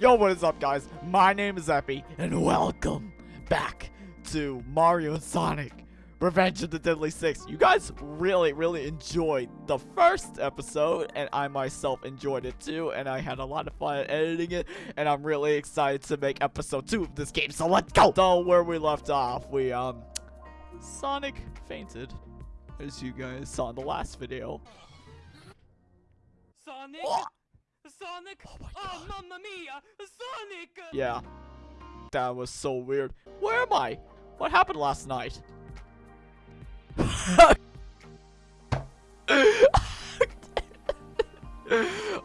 Yo, what is up, guys? My name is Epi, and welcome back to Mario and Sonic Revenge of the Deadly Six. You guys really, really enjoyed the first episode, and I myself enjoyed it too, and I had a lot of fun editing it, and I'm really excited to make episode two of this game, so let's go! So, where we left off, we, um, Sonic fainted, as you guys saw in the last video. Sonic? Oh! Sonic? Oh my Oh, mamma mia! Sonic! Yeah. That was so weird. Where am I? What happened last night?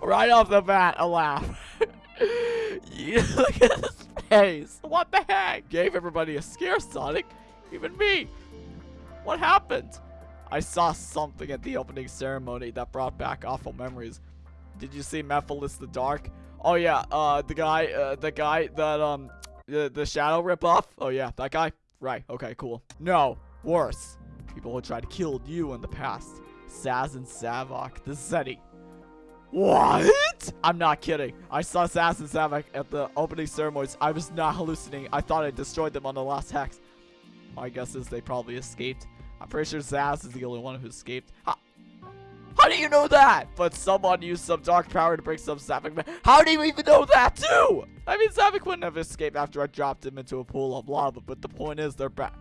right off the bat, a laugh. you look at his face. What the heck? Gave everybody a scare, Sonic. Even me. What happened? I saw something at the opening ceremony that brought back awful memories. Did you see Mephiles the Dark? Oh yeah, uh, the guy, uh, the guy that, um, the, the shadow ripoff? Oh yeah, that guy? Right, okay, cool. No, worse. People who tried to kill you in the past. Zazz and Zavok, the Zeti. What? I'm not kidding. I saw Zazz and Zavok at the opening ceremonies. I was not hallucinating. I thought I destroyed them on the Lost Hex. My guess is they probably escaped. I'm pretty sure Zazz is the only one who escaped. How, how do you know that? But someone used some dark power to bring some Zavok. How do you even know that too? I mean, Zavok wouldn't have escaped after I dropped him into a pool of lava, but the point is they're back.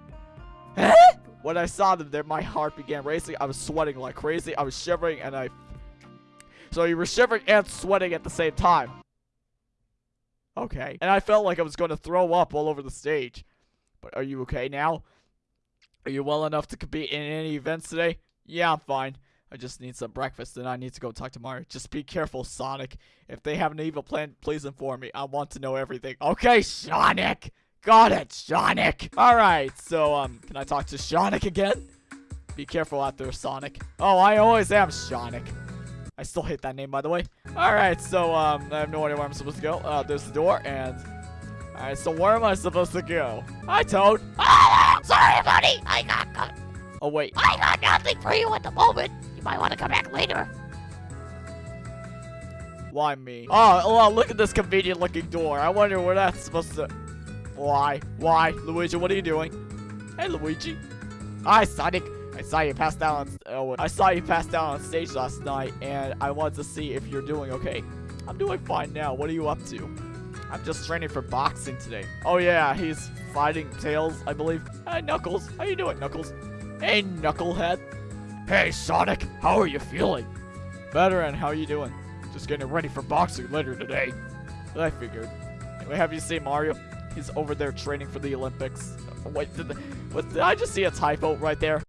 Eh? When I saw them there, my heart began racing. I was sweating like crazy. I was shivering and I... So you were shivering and sweating at the same time. Okay. And I felt like I was going to throw up all over the stage. But are you okay now? Are you well enough to compete in any events today? Yeah, I'm fine. I just need some breakfast and I need to go talk to Mario. Just be careful, Sonic. If they have an evil plan, please inform me. I want to know everything. Okay, Sonic! Got it, Sonic! Alright, so, um, can I talk to Sonic again? Be careful out there, Sonic. Oh, I always am Sonic. I still hate that name, by the way. Alright, so, um, I have no idea where I'm supposed to go. Uh, there's the door, and... Alright, so where am I supposed to go? Hi, Toad! Oh, sorry, buddy. I got, got Oh, wait. I got nothing for you at the moment. You might want to come back later. Why me? Oh, oh, look at this convenient looking door. I wonder where that's supposed to... Why? Why? Luigi, what are you doing? Hey, Luigi. Hi, Sonic. I saw you pass down on... Oh, I saw you pass down on stage last night, and I wanted to see if you're doing okay. I'm doing fine now. What are you up to? I'm just training for boxing today. Oh, yeah, he's fighting Tails, I believe. Hey, Knuckles. How you doing, Knuckles? Hey, Knucklehead. Hey, Sonic. How are you feeling? Better, and how are you doing? Just getting ready for boxing later today. I figured. Anyway, have you seen Mario? He's over there training for the Olympics. Wait, did, the, what, did I just see a typo right there?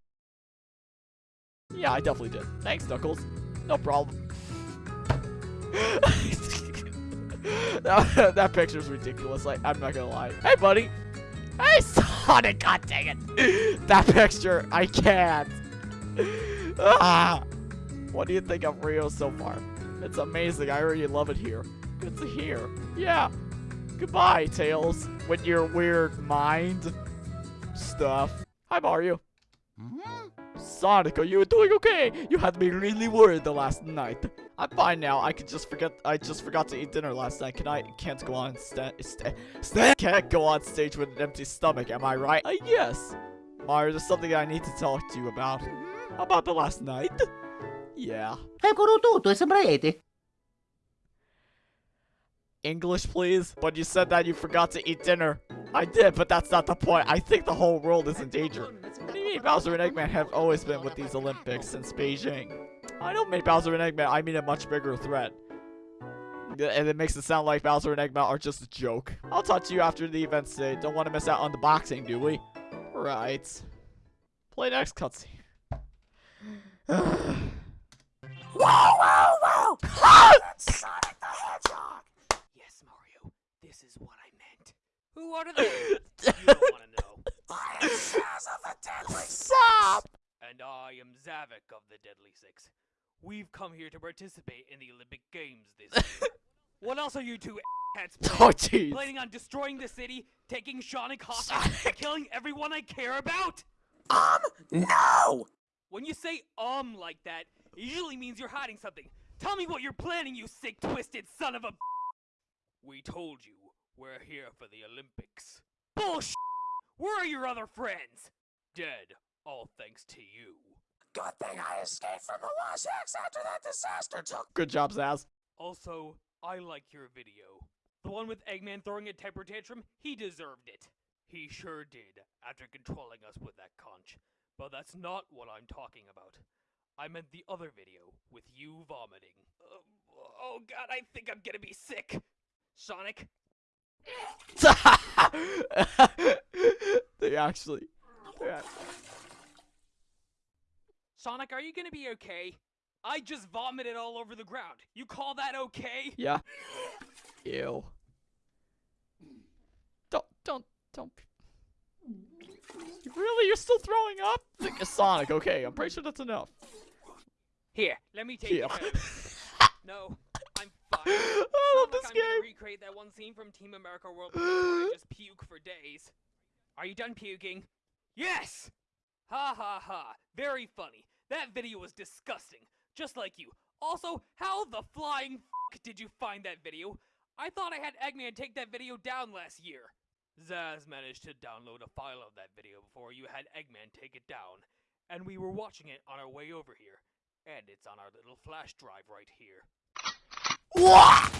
Yeah, I definitely did. Thanks, Knuckles. No problem. that, that picture's ridiculous. Like, I'm not gonna lie. Hey, buddy. Hey, Sonic. God dang it. that picture, I can't. Ah. What do you think of Rio so far? It's amazing. I already love it here. Good to hear. Yeah. Goodbye, Tails. With your weird mind stuff. Hi, Mario. Sonic, are you doing okay? You had me really worried the last night. I'm fine now. I could just forget. I just forgot to eat dinner last night. Can I? Can't go on sta sta sta Can't go on stage with an empty stomach. Am I right? Uh, yes. Mario, there's something I need to talk to you about. About the last night? Yeah. Eccolo tutto, e sembra Eti. English, please? But you said that you forgot to eat dinner. I did, but that's not the point. I think the whole world is in danger. What do you mean Bowser and Eggman have always been with these Olympics since Beijing? I don't mean Bowser and Eggman, I mean a much bigger threat. And it makes it sound like Bowser and Eggman are just a joke. I'll talk to you after the event today. Don't want to miss out on the boxing, do we? Right. Play next cutscene. Whoa, whoa, whoa! That's Sonic the Hedgehog. Yes, Mario. This is what I meant. Who are they? you don't want to know. I am Zazz of the Deadly Stop! And I am Zavok of the Deadly Six. We've come here to participate in the Olympic Games this year. what else are you two hats Oh, jeez. planning on destroying the city, taking Sonic hostage, killing everyone I care about? Um, no! When you say um like that, it usually means you're hiding something. Tell me what you're planning, you sick, twisted son of a. We told you we're here for the Olympics. Bullshit! Where are your other friends? Dead, all thanks to you. Good thing I escaped from the Lost Hex after that disaster took Good job, Zazz. Also, I like your video. The one with Eggman throwing a temper tantrum, he deserved it. He sure did, after controlling us with that conch. But that's not what I'm talking about. I meant the other video, with you vomiting. Uh, oh god, I think I'm gonna be sick. Sonic, they actually. Yeah. Sonic, are you gonna be okay? I just vomited all over the ground. You call that okay? Yeah. Ew. Don't, don't, don't. Really? You're still throwing up? Like Sonic, okay. I'm pretty sure that's enough. Here, let me take Here. it. No, I'm fine. I love this I'm gonna game. recreate that one scene from Team America World Peace where I just puke for days. Are you done puking? Yes! Ha ha ha. Very funny. That video was disgusting. Just like you. Also, how the flying f did you find that video? I thought I had Eggman take that video down last year. Zazz managed to download a file of that video before you had Eggman take it down, and we were watching it on our way over here. And it's on our little flash drive right here. What?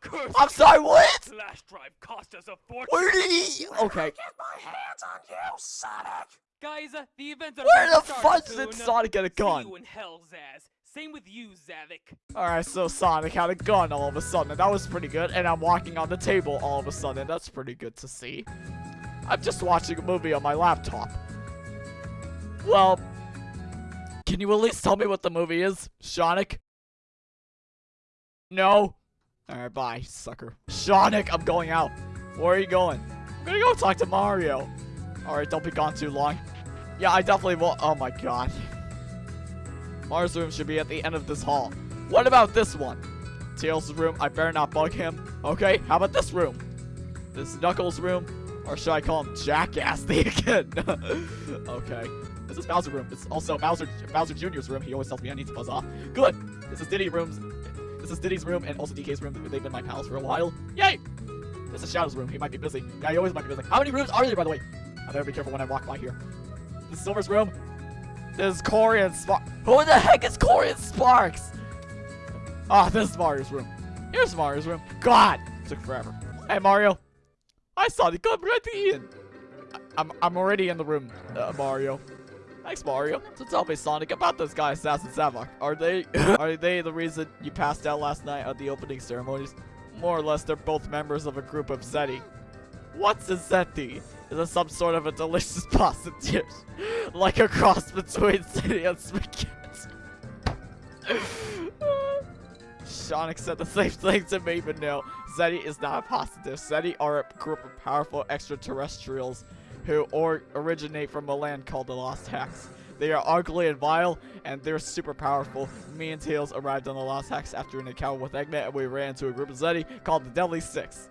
Curse I'm sorry, what? flash drive cost us a fortune. Where did he? Okay. Get my hands on you, Sonic! Guys, uh, the events are Where the fuck did. Sonic get a See gun? you in hell, Zazz. Same with you, Zavok. Alright, so Sonic had a gun all of a sudden, and that was pretty good. And I'm walking on the table all of a sudden. That's pretty good to see. I'm just watching a movie on my laptop. Well, can you at least tell me what the movie is, Sonic? No? Alright, bye, sucker. Sonic, I'm going out. Where are you going? I'm gonna go talk to Mario. Alright, don't be gone too long. Yeah, I definitely will. Oh my god. Mars' room should be at the end of this hall. What about this one? Tails' room, I better not bug him. Okay, how about this room? This Knuckles' room? Or should I call him Jackass the again? okay. This is Bowser room. It's also Bowser Bowser Jr.'s room. He always tells me I need to buzz off. Good. This is Diddy room's this is Diddy's room and also DK's room. They've been my pals for a while. Yay! This is Shadow's room. He might be busy. Yeah, he always might be busy. How many rooms are there, by the way? I better be careful when I walk by here. This is Silver's room. This is Corey and Sparks. Who the heck is Corey and Sparks? Ah, this is Mario's room. Here's Mario's room. God, it took forever. Hey, Mario. I saw the come right in. I- I'm I'm already in the room, uh, Mario. Thanks, Mario. So tell me, Sonic, about those guys, Zazz and Zavok. Are they are they the reason you passed out last night at the opening ceremonies? More or less, they're both members of a group of Zeti. What's a Zeti? Is some sort of a delicious pasta dish? like a cross between Zeti and spaghetti? Sonic said the same thing to me, but no. Zeti is not a pasta. Zeti are a group of powerful extraterrestrials who or originate from a land called the Lost Hex. They are ugly and vile, and they're super powerful. Me and Tails arrived on the Lost Hex after an encounter with Eggman, and we ran into a group of Zeti called the Deadly Six.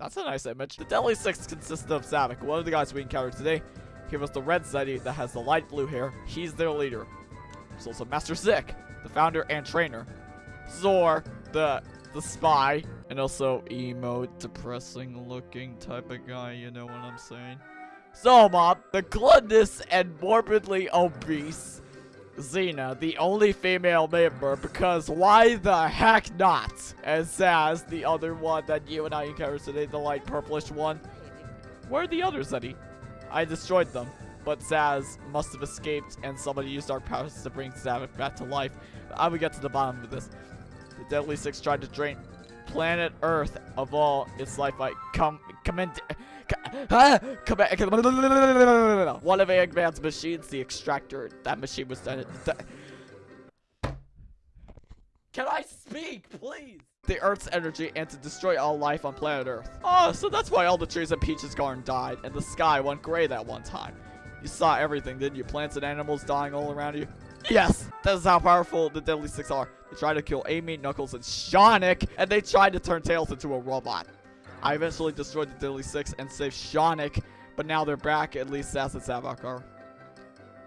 That's a nice image. The Deadly Six consist of Zavok, one of the guys we encountered today. He was the red Zeti that has the light blue hair. He's their leader. There's also Master Zik, the founder and trainer. Zor, the the spy, and also emo, depressing looking type of guy, you know what I'm saying? So, the gluttonous and morbidly obese Zeena, the only female member, because why the heck not? And Zazz, the other one that you and I encountered today, the light purplish one. Where are the others, Eddie? I destroyed them, but Zazz must have escaped and somebody used our powers to bring Zavok back to life. I will get to the bottom of this. The Deadly Six tried to drain planet Earth of all its life by come comment come back one of Eggman's machines, the extractor. That machine was done. Can I speak, please? The Earth's energy and to destroy all life on planet Earth. Oh, so that's why all the trees in Peach's garden died and the sky went gray that one time. You saw everything, didn't you? Plants and animals dying all around you. Yes, that is how powerful the Deadly Six are. They tried to kill Amy, Knuckles, and Sonic, and they tried to turn Tails into a robot. I eventually destroyed the Deadly Six and saved Sonic, but now they're back, at least Zazz and Zavok are.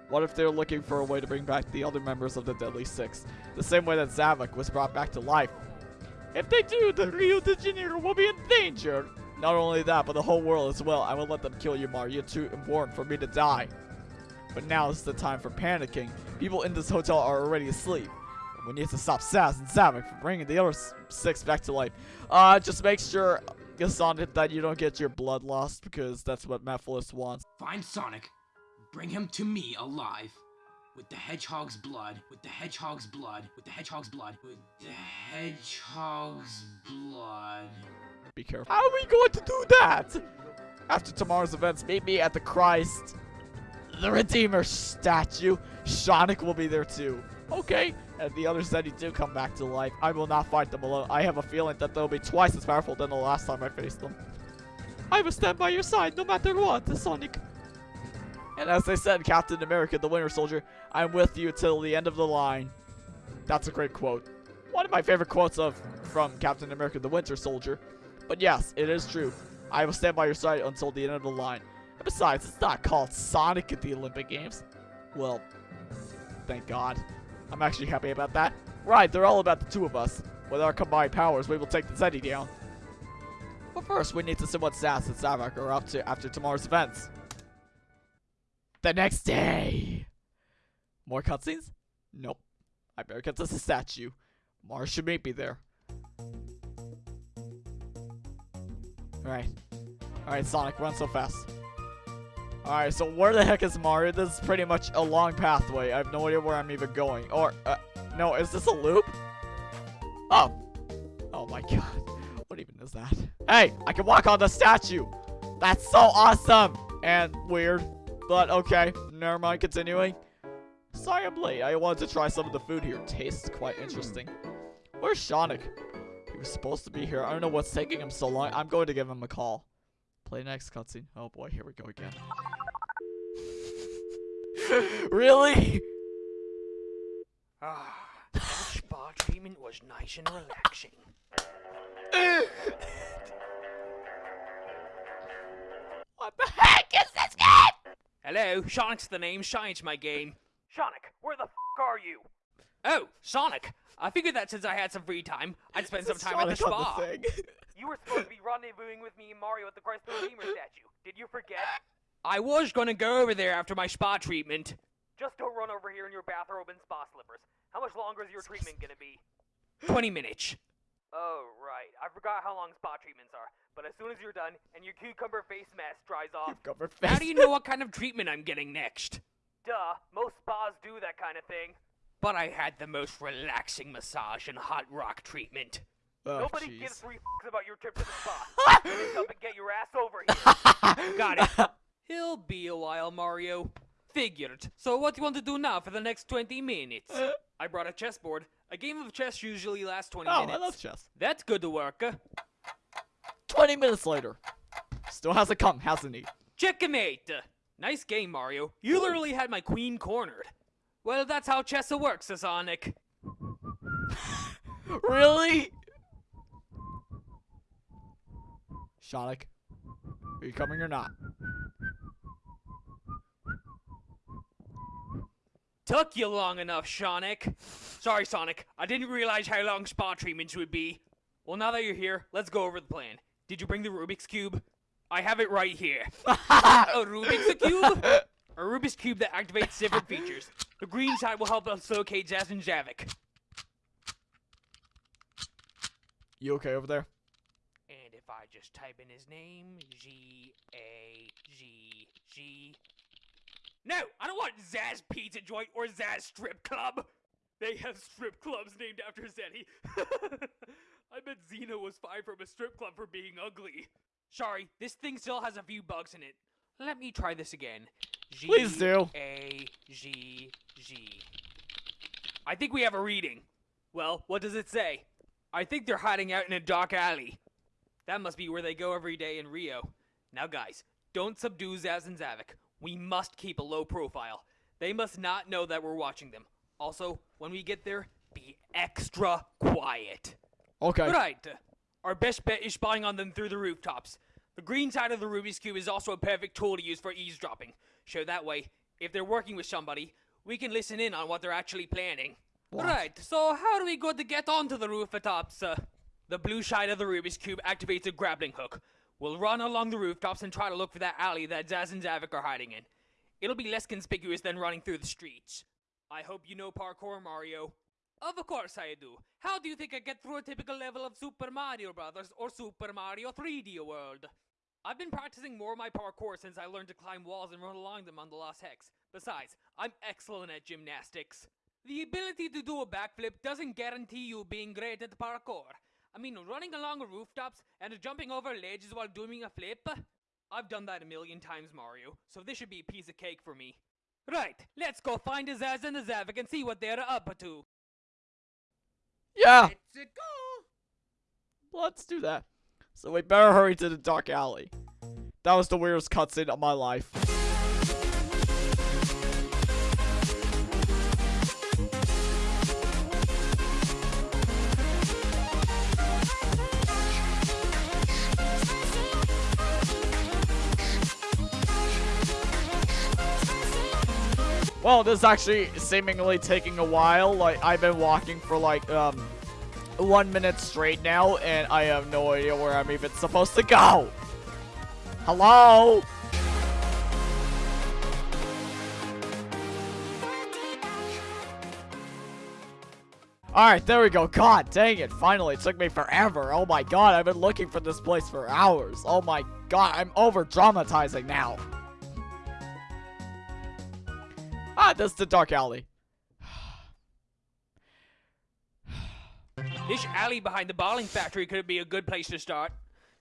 What if they're looking for a way to bring back the other members of the Deadly Six, the same way that Zavok was brought back to life? If they do, the Rio de Janeiro will be in danger. Not only that, but the whole world as well. I will let them kill you, Mario. You're too important for me to die. But now is the time for panicking. People in this hotel are already asleep. We need to stop Zazz and Zavok from bringing the other six back to life. Uh, just make sure, uh, Sonic, that you don't get your blood lost because that's what Mephiles wants. Find Sonic, bring him to me alive. With the hedgehog's blood, with the hedgehog's blood, with the hedgehog's blood, with the hedgehog's blood. Be careful. How are we going to do that? After tomorrow's events, meet me at the Christ, the Redeemer statue. Sonic will be there too. Okay. And the others that do come back to life, I will not fight them alone. I have a feeling that they'll be twice as powerful than the last time I faced them. I will stand by your side no matter what, Sonic. And as they said, Captain America, the Winter Soldier, I'm with you till the end of the line. That's a great quote. One of my favorite quotes of from Captain America, the Winter Soldier. But yes, it is true. I will stand by your side until the end of the line. And besides, it's not called Sonic at the Olympic Games. Well, thank God. I'm actually happy about that. Right, they're all about the two of us. With our combined powers, we will take the Zeti down. But first, we need to see what Zazz and Zavok are up to after tomorrow's events. The next day. More cutscenes? Nope. I better get to the statue. Mars should meet me there. Alright. Alright, Sonic, run so fast. Alright, so where the heck is Mario? This is pretty much a long pathway. I have no idea where I'm even going. Or, uh, no, is this a loop? Oh. Oh my god. What even is that? Hey, I can walk on the statue. That's so awesome. And weird. But okay, never mind, continuing. Sorry I'm late. I wanted to try some of the food here. Tastes quite interesting. Where's Sonic? He was supposed to be here. I don't know what's taking him so long. I'm going to give him a call. Play next cutscene. Oh boy, here we go again. really? Ah, that spa treatment was nice and relaxing. what the heck is this game? Hello, Sonic's the name. Shine's my game. Sonic, where the f are you? Oh, Sonic. I figured that since I had some free time, I'd spend some Is time at the Sonic on spa. thing? You were supposed to be rendezvousing with me and Mario at the Christ the Redeemer statue. Did you forget? I was gonna go over there after my spa treatment. Just don't run over here in your bathrobe and spa slippers. How much longer is your treatment gonna be? 20 minutes. Oh, right. I forgot how long spa treatments are. But as soon as you're done and your cucumber face mask dries off, You've covered how do you know what kind of treatment I'm getting next? Duh, most spas do that kind of thing. But I had the most relaxing massage and hot rock treatment. Oh, Nobody jeez. gives three f***s about your trip to the spa. Finish up and get your ass over here. Got it. He'll be a while, Mario. Figured. So what do you want to do now for the next 20 minutes? I brought a chessboard. A game of chess usually lasts 20 Oh, minutes. I love chess. That's good to work. 20 minutes later. Still hasn't come, hasn't he? Checkmate! Nice game, Mario. You literally had my queen cornered. Well, that's how chess works, Sonic. Really? Sonic, are you coming or not? Took you long enough, Sonic. Sorry, Sonic. I didn't realize how long spa treatments would be. Well, now that you're here, let's go over the plan. Did you bring the Rubik's Cube? I have it right here. a Rubik's Cube? A Rubik's Cube that activates different features. The green side will help us locate Zazz and Zavok. You okay over there? And if I just type in his name, G A G G. No, I don't want Zazz Pizza Joint or Zazz Strip Club. They have strip clubs named after Zeti. I bet Zeena was fired from a strip club for being ugly. Sorry, this thing still has a few bugs in it. Let me try this again. G Please do. A G G. I think we have a reading. Well, what does it say? I think they're hiding out in a dark alley. That must be where they go every day in Rio. Now, guys, don't subdue Zazz and Zavok. We must keep a low profile. They must not know that we're watching them. Also, when we get there, be extra quiet. Okay. Right. Our best bet is spying on them through the rooftops. The green side of the Rubik's Cube is also a perfect tool to use for eavesdropping. So that way, If they're working with somebody, we can listen in on what they're actually planning. What? Right, so how do we go to get onto the rooftops? Uh, the blue side of the Rubik's Cube activates a grappling hook. We'll run along the rooftops and try to look for that alley that Zazz and Zavok are hiding in. It'll be less conspicuous than running through the streets. I hope you know parkour, Mario. Of course I do. How do you think I get through a typical level of Super Mario Brothers or Super Mario 3D World? I've been practicing more of my parkour since I learned to climb walls and run along them on the Lost Hex. Besides, I'm excellent at gymnastics. The ability to do a backflip doesn't guarantee you being great at parkour. I mean, running along rooftops and jumping over ledges while doing a flip? I've done that a million times, Mario, so this should be a piece of cake for me. Right, let's go find the Zazz and the Zavok and see what they're up to. Yeah, Let's go. let's do that. So we better hurry to the dark alley. That was the weirdest cutscene of my life. Well, this is actually seemingly taking a while. Like, I've been walking for like, um, one minute straight now, and I have no idea where I'm even supposed to go. Hello? Alright, there we go. God dang it. Finally, it took me forever. Oh my god, I've been looking for this place for hours. Oh my god, I'm over dramatizing now. Ah, this is the dark alley. This alley behind the bowling factory could be a good place to start.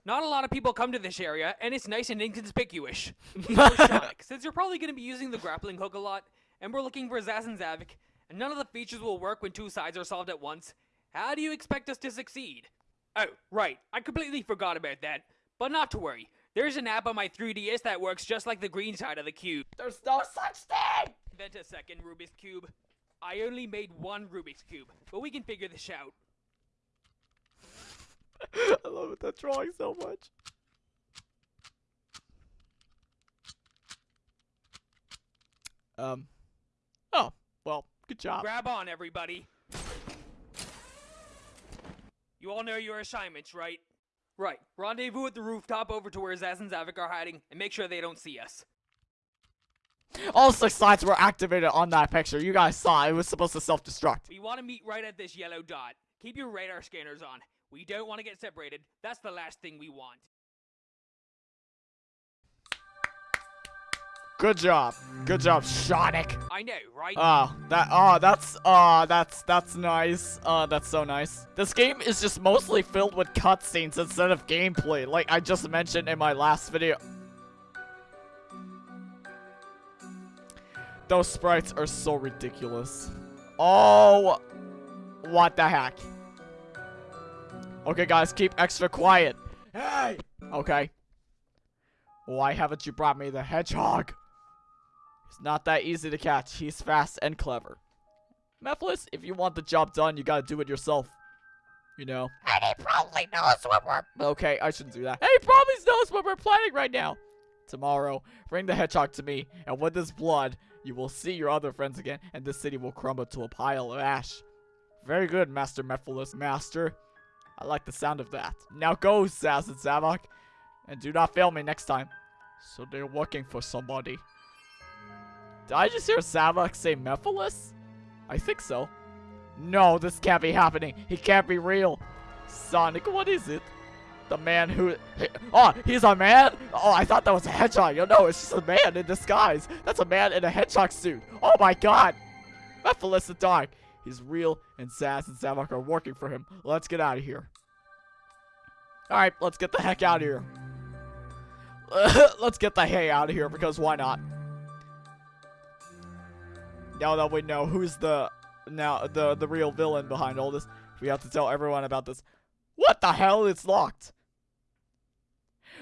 Not a lot of people come to this area, and it's nice and inconspicuous. Sonic, since you're probably going to be using the grappling hook a lot, and we're looking for Zazz and Zavok, and none of the features will work when two sides are solved at once, how do you expect us to succeed? Oh, right, I completely forgot about that. But not to worry, there's an app on my 3DS that works just like the green side of the cube. There's no such thing! Vent a second, Rubik's Cube. I only made one Rubik's Cube, but we can figure this out. I love that drawing so much. Um. Oh, well, good job. Grab on, everybody. You all know your assignments, right? Right. Rendezvous at the rooftop over to where Zazz and Zavok are hiding, and make sure they don't see us. All six lights were activated on that picture. You guys saw it was supposed to self-destruct. We want to meet right at this yellow dot. Keep your radar scanners on. We don't want to get separated. That's the last thing we want. Good job. Good job, Sonic. I know, right? Oh, that oh, that's uh that's that's nice. Uh that's so nice. This game is just mostly filled with cutscenes instead of gameplay, like I just mentioned in my last video. Those sprites are so ridiculous. Oh, what the heck? Okay, guys, keep extra quiet. Hey! Okay. Why haven't you brought me the hedgehog? He's not that easy to catch. He's fast and clever. Mephiles, if you want the job done, you gotta do it yourself. You know. And he probably knows what we're Okay, I shouldn't do that. Hey, he probably knows what we're planning right now. Tomorrow, bring the hedgehog to me, and with his blood, you will see your other friends again, and this city will crumble to a pile of ash. Very good, Master Mephiles, Master. I like the sound of that. Now go, Zazz and Zavok, and do not fail me next time. So they're working for somebody. Did I just hear Zavok say Mephiles? I think so. No, this can't be happening. He can't be real. Sonic, what is it? The man who... Oh, he's a man? Oh, I thought that was a hedgehog. Oh, no, it's just a man in disguise. That's a man in a hedgehog suit. Oh, my God. Mephiles the dog. He's real, and Zazz and Zavok are working for him. Let's get out of here. Alright, let's get the heck out of here. let's get the hay out of here, because why not? Now that we know who's the now the the real villain behind all this, we have to tell everyone about this. What the hell? It's locked.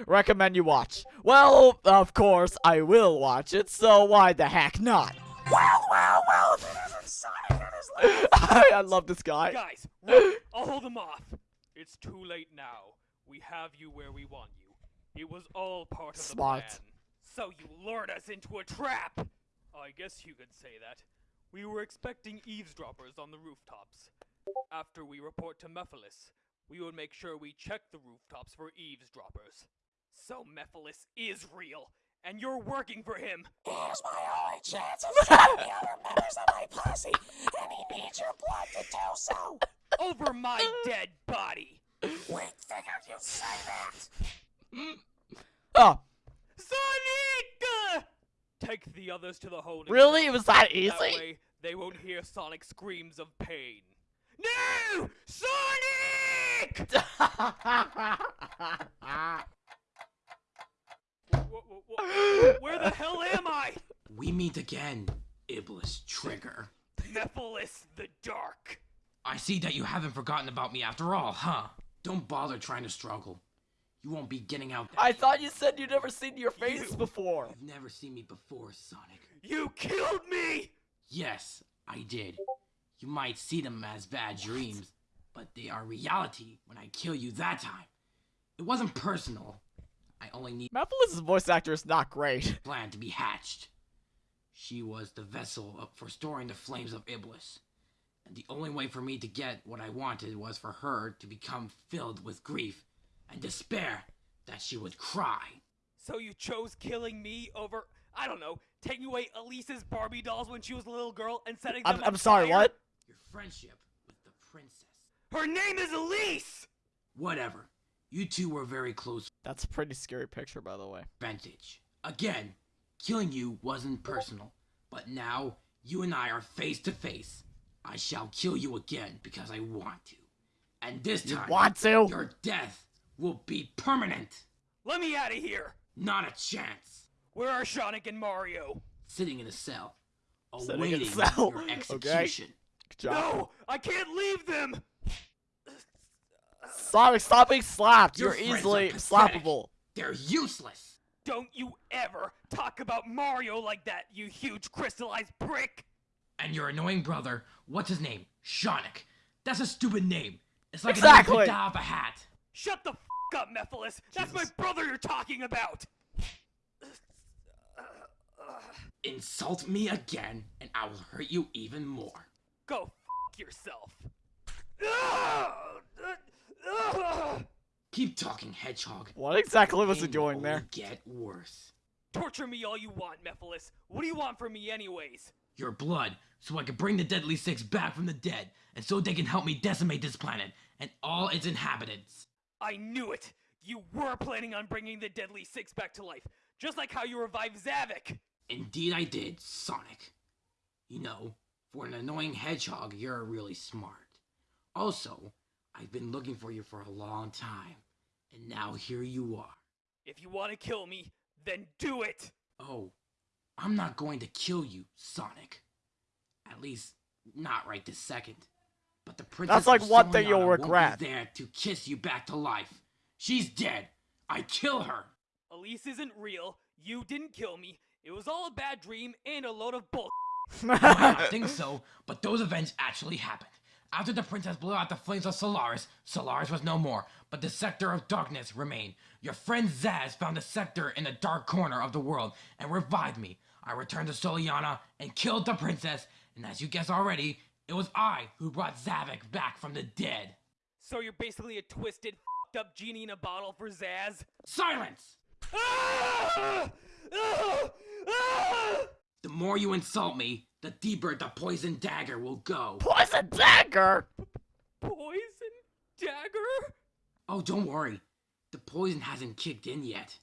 Recommend you watch. Well, of course, I will watch it, so why the heck not? Well, well, well, and his little I love this guy. Guys, wait, I'll hold them off. It's too late now. We have you where we want you. It was all part of Smart. the plan. So you lured us into a trap. I guess you could say that. We were expecting eavesdroppers on the rooftops. After we report to Mephiles, we would make sure we check the rooftops for eavesdroppers. So Mephiles is real, and you're working for him! Here's my only chance of stopping the other members of my posse, and he needs your blood to do so. Over my dead body! We figured you'd say that. Oh, Sonic! Take the others to the holding really? cell. It was that easy? That easy? way, they won't hear Sonic screams of pain. No! Sonic! Wh- wh- wh- Where the hell am I? We meet again, Iblis Trigger. Mephiles the Dark. I see that you haven't forgotten about me after all, huh? Don't bother trying to struggle. You won't be getting out that I thought you said you'd never seen your face You- before. You've never seen me before, Sonic. You killed me! Yes, I did. You might see them as bad dreams, but they are reality when I kill you that time. It wasn't personal. I only need Mephiles' voice actor is not great. plan to be hatched. She was the vessel for storing the flames of Iblis. And the only way for me to get what I wanted was for her to become filled with grief and despair that she would cry. So you chose killing me over, I don't know, taking away Elise's Barbie dolls when she was a little girl and setting them I'm, I'm sorry, fire? what? Your friendship with the princess. Her name is Elise! Whatever. You two were very close That's a pretty scary picture, by the way. Vantage. Again, killing you wasn't personal, but now you and I are face to face. I shall kill you again because I want to. And this You time, want to? your death will be permanent. Let me out of here! Not a chance. Where are Sonic and Mario? Sitting in a cell, Sitting in a awaiting cell, your execution. Good job. No! I can't leave them! Sonic, stop being slapped. Your You're easily slappable. They're useless. Don't you ever talk about Mario like that, you huge crystallized prick! And your annoying brother, what's his name? Shonic. That's a stupid name. It's like Exactly. a out a hat. Shut the f up, Mephiles! That's my brother you're talking about! Insult me again, and I will hurt you even more. Go f yourself! Ah! Ah! Ah! Keep talking, Hedgehog. What exactly was he It will doing there? Get worse. Torture me all you want, Mephiles. What do you want from me, anyways? Your blood, so I can bring the Deadly Six back from the dead, and so they can help me decimate this planet and all its inhabitants. I knew it! You were planning on bringing the Deadly Six back to life, just like how you revived Zavok! Indeed, I did, Sonic. You know, for an annoying hedgehog, you're really smart. Also, I've been looking for you for a long time, and now here you are. If you want to kill me, then do it! Oh, I'm not going to kill you, Sonic. At least, not right this second. But the princess That's like one thing you'll Soleanna won't be regret. there to kiss you back to life. She's dead. I kill her. Elise isn't real, you didn't kill me, it was all a bad dream and a load of bull. I might not think so, but those events actually happened. After the princess blew out the flames of Solaris, Solaris was no more, but the scepter of darkness remained. Your friend Zazz found the scepter in a dark corner of the world and revived me. I returned to Soleanna and killed the princess, and as you guessed already, it was I who brought Zavok back from the dead. So you're basically a twisted, fed up genie in a bottle for Zazz? Silence! Ah! Ah! Ah! The more you insult me, the deeper the poison dagger will go. Poison dagger. Poison dagger? Oh, don't worry. The poison hasn't kicked in yet.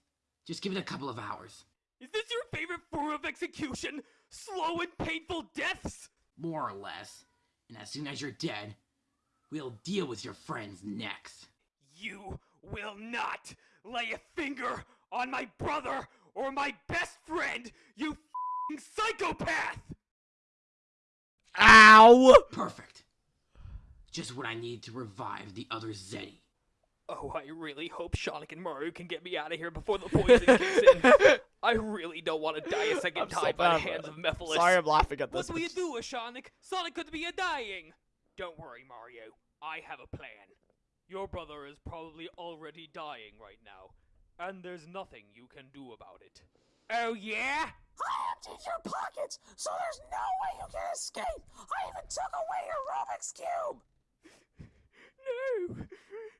Just give it a couple of hours. Is this your favorite form of execution? Slow and painful deaths? More or less. And as soon as you're dead, we'll deal with your friends next. You will not lay a finger on my brother or my best friend, you fing psychopath! Ow. Perfect. Just what I need to revive the other Zeti. Oh, I really hope Sonic and Mario can get me out of here before the poison kicks in. I really don't want to die a 2nd I'm so time by the hands of Mephiles. Sorry, I'm laughing at What this. do but you just- do, Sonic? Sonic could be a dying. Don't worry, Mario. I have a plan. Your brother is probably already dying right now, and there's nothing you can do about it. Oh yeah? I emptied your pockets, so there's no way you can escape. I even took away your Rubik's Cube. No.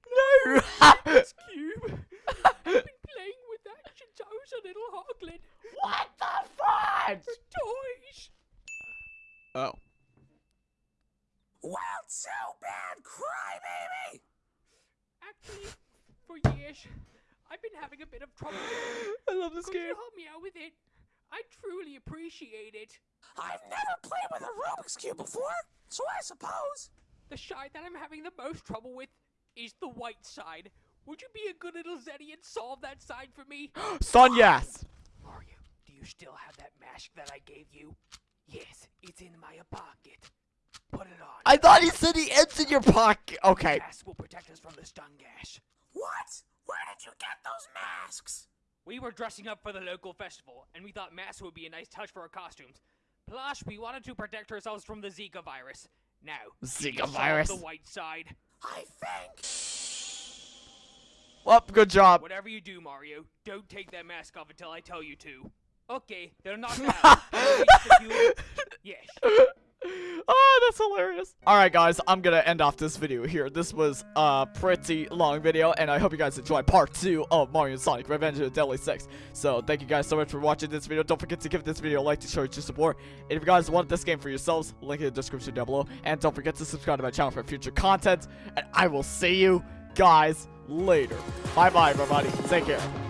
No! Rubik's Cube. I've been playing with that since I was a little hoglin. what the fudge? Toys. Oh. Well, too bad, crybaby. Actually, for years, I've been having a bit of trouble. I love this Could game. you help me out with it? I truly appreciate it. I've never played with a Rubik's Cube before, so I suppose. The side that I'm having the most trouble with is the white side. Would you be a good little Zeti and solve that side for me? Son, yes. Mario, do you still have that mask that I gave you? Yes, it's in my pocket. Put it on. I thought he said he ends in your pocket. Okay. Mask will protect us from the stun gas. What? Where did you get those masks? We were dressing up for the local festival, and we thought masks would be a nice touch for our costumes. Plus, we wanted to protect ourselves from the Zika virus. Now, Zika virus. the white side. I think. Well, good job. Whatever you do, Mario, don't take that mask off until I tell you to. Okay, they're not now. yes. oh, that's hilarious. Alright, guys, I'm gonna end off this video here. This was a pretty long video, and I hope you guys enjoyed part 2 of Mario and Sonic Revenge of the Deadly Six. So, thank you guys so much for watching this video. Don't forget to give this video a like to show your support. And if you guys want this game for yourselves, link in the description down below. And don't forget to subscribe to my channel for future content. And I will see you guys later. Bye-bye, everybody. Take care.